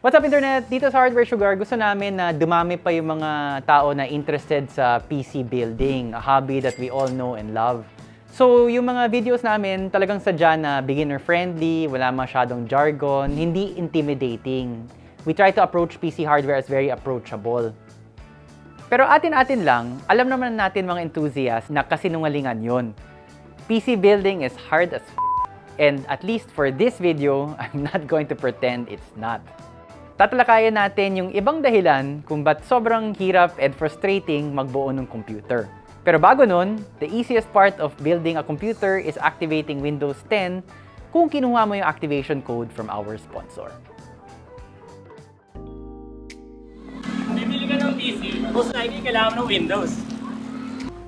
What's up internet? Dito sa Hardware Sugar, gusto namin na dumami pa yung mga tao na interested sa PC building, a hobby that we all know and love. So, yung mga videos namin talagang sadya na beginner-friendly, wala masyadong jargon, hindi intimidating. We try to approach PC hardware as very approachable. Pero atin-atin lang, alam naman natin mga enthusiasts na kasinungalingan yon. PC building is hard as f- and at least for this video, I'm not going to pretend it's not. Tatalakayan natin yung ibang dahilan kung ba't sobrang hirap and frustrating magbuo ng computer. Pero bago nun, the easiest part of building a computer is activating Windows 10 kung kinuha mo yung activation code from our sponsor. Bibili ka ng PC, most likely kailangan ng Windows.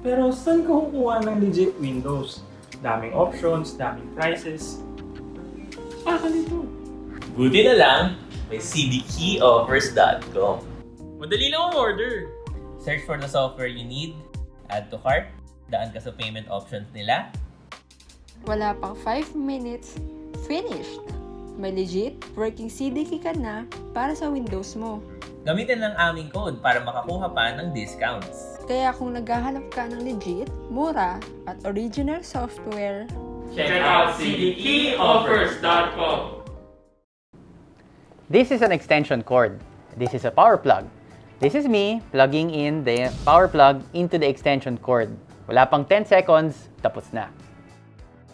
Pero saan ka kukuha ng legit Windows? Daming options, daming prices. Ah, nito. Buti na lang, may cdkeyoffers.com. Madali lang ang order. Search for the software you need, add to cart, daan ka sa payment options nila, Wala pang 5 minutes, finished! May legit working CDK ka na para sa Windows mo. gamitin lang aming code para makakuha pa ng discounts. Kaya kung naghahanap ka ng legit, mura, at original software, Check out cdkeyoffers.com. This is an extension cord. This is a power plug. This is me plugging in the power plug into the extension cord. Wala pang 10 seconds, tapos na.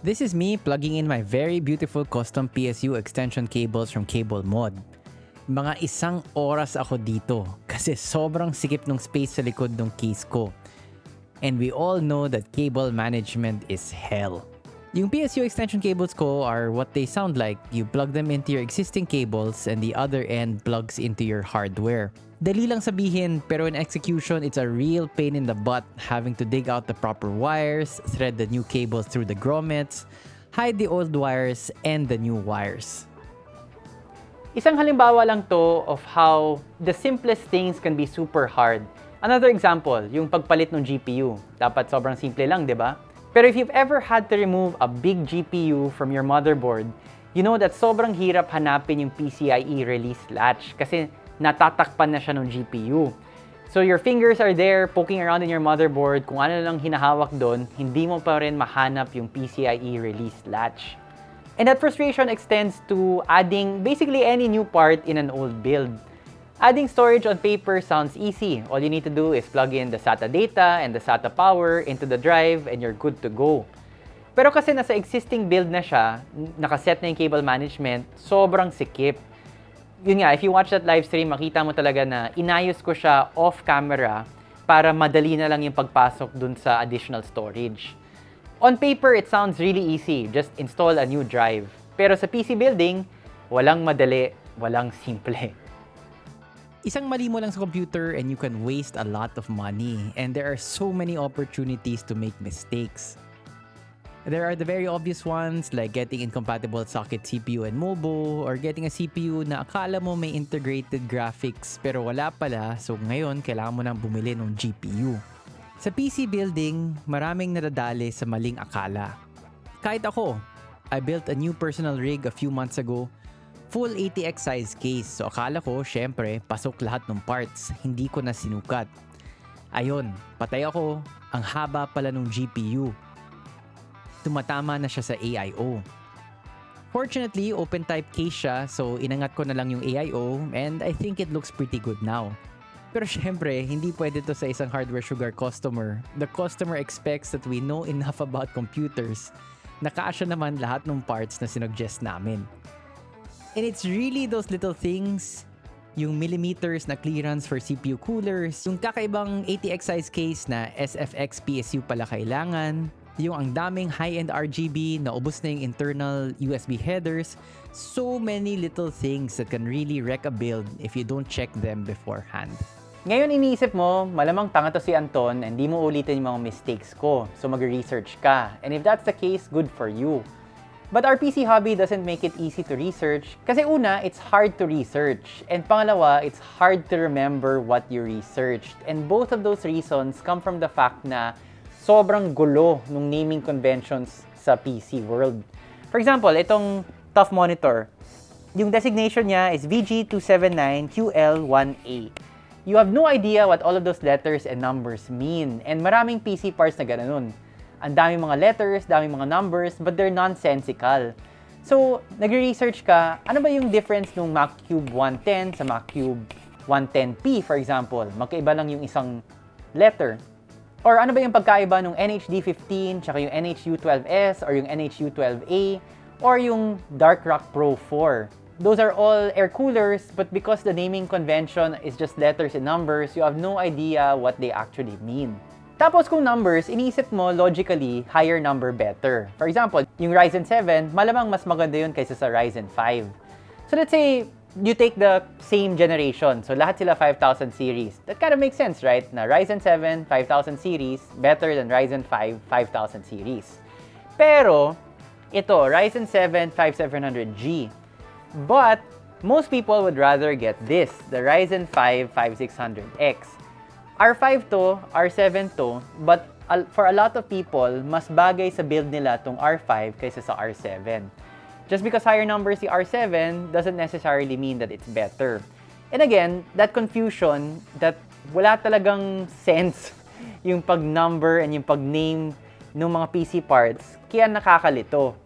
This is me plugging in my very beautiful custom PSU extension cables from Cable Mod. Mga isang oras ako dito kasi sobrang sikip ng space sa likod ng case ko. And we all know that cable management is hell. Yung PSU extension cables ko are what they sound like. You plug them into your existing cables and the other end plugs into your hardware. Dali lang sabihin, pero in execution, it's a real pain in the butt having to dig out the proper wires, thread the new cables through the grommets, hide the old wires, and the new wires. Isang halimbawa lang to of how the simplest things can be super hard. Another example, yung pagpalit ng GPU. Dapat sobrang simple lang, di ba? Pero if you've ever had to remove a big GPU from your motherboard, you know that sobrang hirap hanapin yung PCIe release latch kasi natatakpan na siya ng GPU. So your fingers are there poking around in your motherboard, kung ano lang hinahawak doon, hindi mo pa rin mahanap yung PCIe release latch. And that frustration extends to adding basically any new part in an old build. Adding storage on paper sounds easy. All you need to do is plug in the SATA data and the SATA power into the drive and you're good to go. Pero kasi nasa existing build na siya, nakaset na yung cable management, sobrang sikip. Yun nga, if you watch that live stream, makita mo talaga na inayos ko siya off-camera para madali na lang yung pagpasok dun sa additional storage. On paper, it sounds really easy. Just install a new drive. Pero sa PC building, walang madali, walang simple. Isang mali mo lang sa computer and you can waste a lot of money. And there are so many opportunities to make mistakes. There are the very obvious ones like getting incompatible socket CPU and MOBO or getting a CPU na akala mo may integrated graphics pero wala pala so ngayon kailangan mo nang bumili ng GPU. Sa PC building, maraming nadadali sa maling akala. Kahit ako, I built a new personal rig a few months ago. Full ATX size case. So akala ko, syempre, pasok lahat ng parts. Hindi ko na sinukat. Ayon, patay ako. Ang haba pala ng GPU. Tumatama na siya sa AIO. Fortunately, open type case siya so inangat ko na lang yung AIO and I think it looks pretty good now. Pero syempre, hindi pwede to sa isang hardware sugar customer. The customer expects that we know enough about computers. Nakaasya naman lahat ng parts na sinuggest namin. And it's really those little things, yung millimeters na clearance for CPU coolers, yung kakaibang ATX size case na SFX PSU pala kailangan, yung ang daming high-end RGB na ubos na yung internal USB headers, so many little things that can really wreck a build if you don't check them beforehand. Ngayon iniisip mo, malamang tanga to si Anton and di mo ulitin yung mga mistakes ko. So mag-research ka. And if that's the case, good for you. But our PC hobby doesn't make it easy to research kasi una, it's hard to research. And pangalawa, it's hard to remember what you researched. And both of those reasons come from the fact na sobrang gulo nung naming conventions sa PC world. For example, itong Tough Monitor. Yung designation niya is VG279QL1A. You have no idea what all of those letters and numbers mean. And maraming PC parts na ganoon. Ang daming mga letters, daming mga numbers, but they're nonsensical. So, nagre-research ka, ano ba yung difference ng Mac Cube 110 sa Mac Cube 110P, for example? Magkaiba lang yung isang letter. Or ano ba yung pagkaiba ng NHD15 tsaka yung NHU12S or yung NHU12A or yung Dark Rock Pro 4? Those are all air coolers, but because the naming convention is just letters and numbers, you have no idea what they actually mean. Tapos kung numbers, iniisip mo logically, higher number better. For example, yung Ryzen 7, malamang mas maganda yun kaysa sa Ryzen 5. So let's say, you take the same generation. So lahat sila 5000 series. That kind of makes sense, right? Na Ryzen 7, 5000 series, better than Ryzen 5, 5000 series. Pero, ito, Ryzen 7 5700G. But, most people would rather get this, the Ryzen 5 5600X. R5 to, R7 to, but for a lot of people, mas bagay sa build nila tong R5 kaysa sa R7. Just because higher numbers si R7 doesn't necessarily mean that it's better. And again, that confusion that wala talagang sense yung pag-number and yung pag-name ng mga PC parts, kaya nakakalito.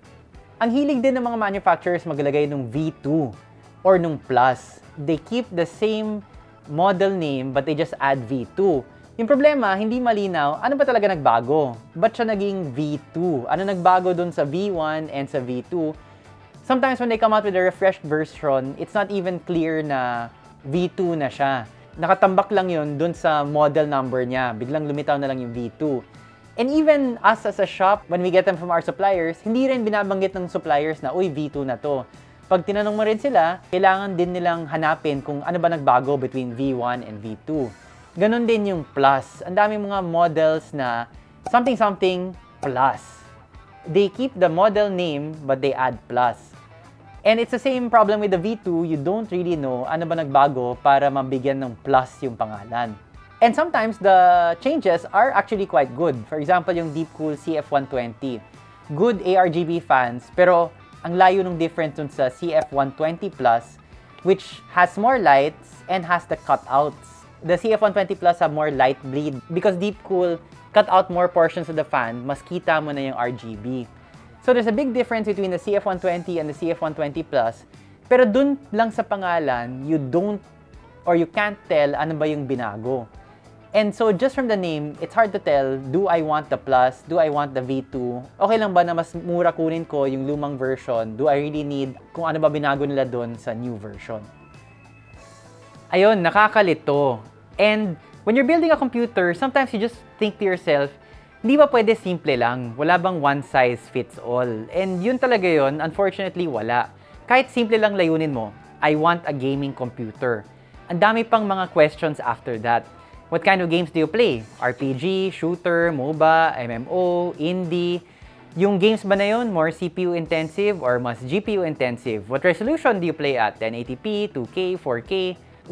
Ang hilig din ng mga manufacturers maglagay ng V2 or nung plus. They keep the same model name but they just add V2. Yung problema, hindi malinaw, ano ba talaga nagbago? Ba't siya naging V2? Ano nagbago dun sa V1 and sa V2? Sometimes when they come out with a refreshed version, it's not even clear na V2 na siya. Nakatambak lang yun dun sa model number niya. Biglang lumitaw na lang yung V2. And even us as a shop, when we get them from our suppliers, hindi rin binabanggit ng suppliers na, uy, V2 na to. Pag tinanong mo rin sila, kailangan din nilang hanapin kung ano ba nagbago between V1 and V2. Ganon din yung plus. Ang dami mga models na something-something plus. They keep the model name, but they add plus. And it's the same problem with the V2, you don't really know ano ba nagbago para mabigyan ng plus yung pangalan. And sometimes the changes are actually quite good. For example, yung Deepcool CF120. Good ARGB fans, pero ang layo ng difference dun sa CF120 Plus, which has more lights and has the cutouts. The CF120 Plus have more light bleed because Deepcool cut out more portions of the fan, mas kita mo na yung RGB. So there's a big difference between the CF120 and the CF120 Plus. Pero dun lang sa pangalan, you don't or you can't tell ano ba yung binago. And so just from the name, it's hard to tell, do I want the Plus? Do I want the V2? Okay lang ba na mas mura kunin ko yung lumang version? Do I really need kung ano ba binago nila doon sa new version? Ayun, nakakalito. And when you're building a computer, sometimes you just think to yourself, hindi ba pwede simple lang? Wala bang one size fits all? And yun talaga yun, unfortunately, wala. Kahit simple lang layunin mo, I want a gaming computer. Ang dami pang mga questions after that. What kind of games do you play? RPG, shooter, MOBA, MMO, indie? Yung games ba na yun, more CPU intensive or mas GPU intensive? What resolution do you play at? 1080p, 2K, 4K?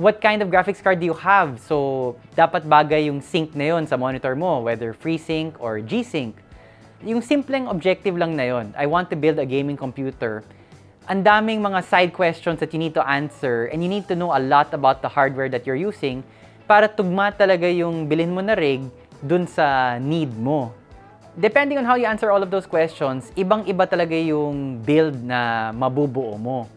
What kind of graphics card do you have? So, dapat bagay yung sync na yun sa monitor mo, whether FreeSync or G-Sync. Yung simpleng objective lang na yun, I want to build a gaming computer. Ang daming mga side questions that you need to answer and you need to know a lot about the hardware that you're using para tugma talaga yung bilhin mo na rig dun sa need mo. Depending on how you answer all of those questions, ibang-iba talaga yung build na mabubuo mo.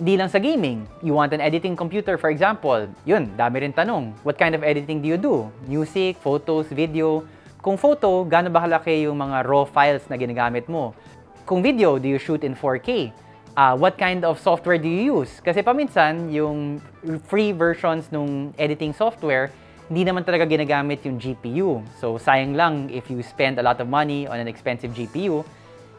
Hindi lang sa gaming. You want an editing computer, for example. Yun, dami rin tanong. What kind of editing do you do? Music, photos, video? Kung photo, gaano ba kalaki yung mga raw files na ginagamit mo? Kung video, do you shoot in 4K? Uh, what kind of software do you use? Kasi paminsan, yung free versions ng editing software, hindi naman talaga ginagamit yung GPU. So, sayang lang if you spend a lot of money on an expensive GPU,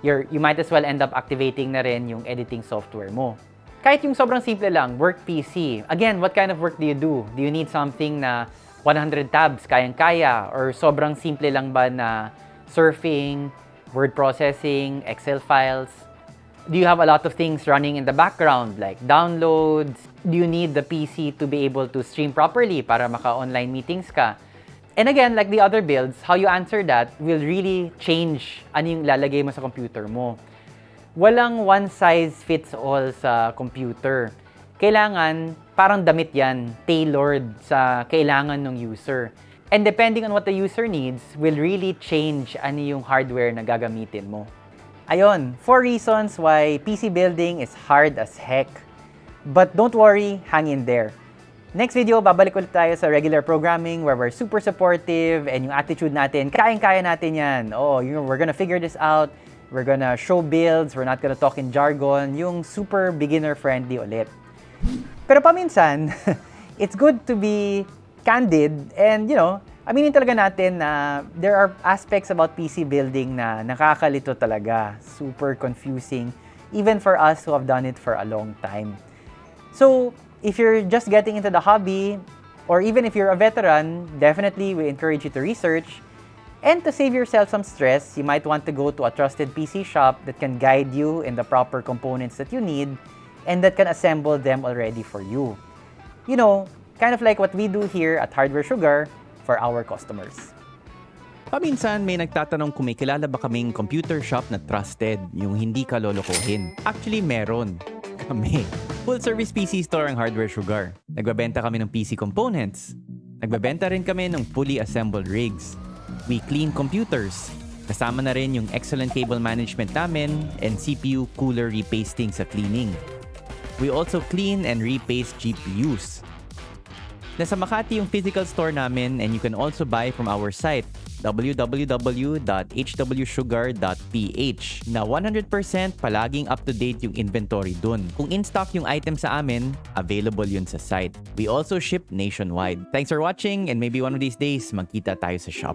you're, you might as well end up activating na rin yung editing software mo. Kahit yung sobrang simple lang, work PC. Again, what kind of work do you do? Do you need something na 100 tabs, kayang-kaya? Or sobrang simple lang ba na surfing, word processing, Excel files? Do you have a lot of things running in the background like downloads? Do you need the PC to be able to stream properly para maka-online meetings ka? And again, like the other builds, how you answer that will really change ano yung lalagay mo sa computer mo. walang one size fits all sa computer. Kailangan, parang damit yan, tailored sa kailangan ng user. And depending on what the user needs, will really change ano yung hardware na gagamitin mo. Ayon, four reasons why PC building is hard as heck. But don't worry, hang in there. Next video, babalik ulit tayo sa regular programming where we're super supportive and yung attitude natin, kayang-kaya natin yan. Oh, you know, we're gonna figure this out. We're gonna show builds. We're not gonna talk in jargon. Yung super beginner-friendly ulit. Pero paminsan, it's good to be candid and, you know, aminin talaga natin na there are aspects about PC building na nakakalito talaga. Super confusing, even for us who have done it for a long time. So, if you're just getting into the hobby, or even if you're a veteran, definitely we encourage you to research. And to save yourself some stress, you might want to go to a trusted PC shop that can guide you in the proper components that you need and that can assemble them already for you. You know, kind of like what we do here at Hardware Sugar for our customers. Paminsan may nagtatanong kung may kilala ba kaming computer shop na trusted, yung hindi ka lolokohin. Actually, meron. Kami. Full service PC store ang Hardware Sugar. Nagbabenta kami ng PC components. Nagbabenta rin kami ng fully assembled rigs. We clean computers. Kasama na rin yung excellent cable management namin and CPU cooler repasting sa cleaning. We also clean and repaste GPUs. Nasa Makati yung physical store namin and you can also buy from our site www.hwsugar.ph na 100% palaging up-to-date yung inventory dun. Kung in-stock yung item sa amin, available yun sa site. We also ship nationwide. Thanks for watching and maybe one of these days magkita tayo sa shop.